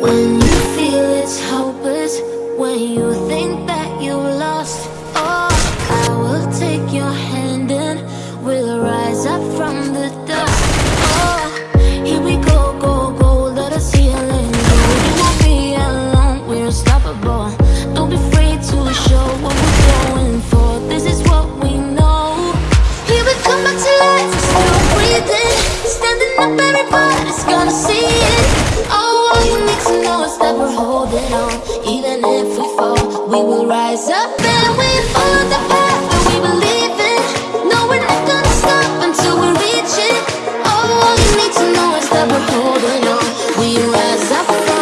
When you feel it's hopeless, when you think that you lost, oh, I will take your hand and we'll rise up from the dust. Oh, here we go, go, go, let us heal and won't be alone, we're unstoppable. Don't be afraid to show what we're going for. This is what we know. Here we come back to life, still breathing, standing up, everybody's gonna see promise that we're holding on. Even if we fall, we will rise up and we follow the path that we believe in. No, we're not gonna stop until we reach it. All you need to know is that we're holding on. We rise up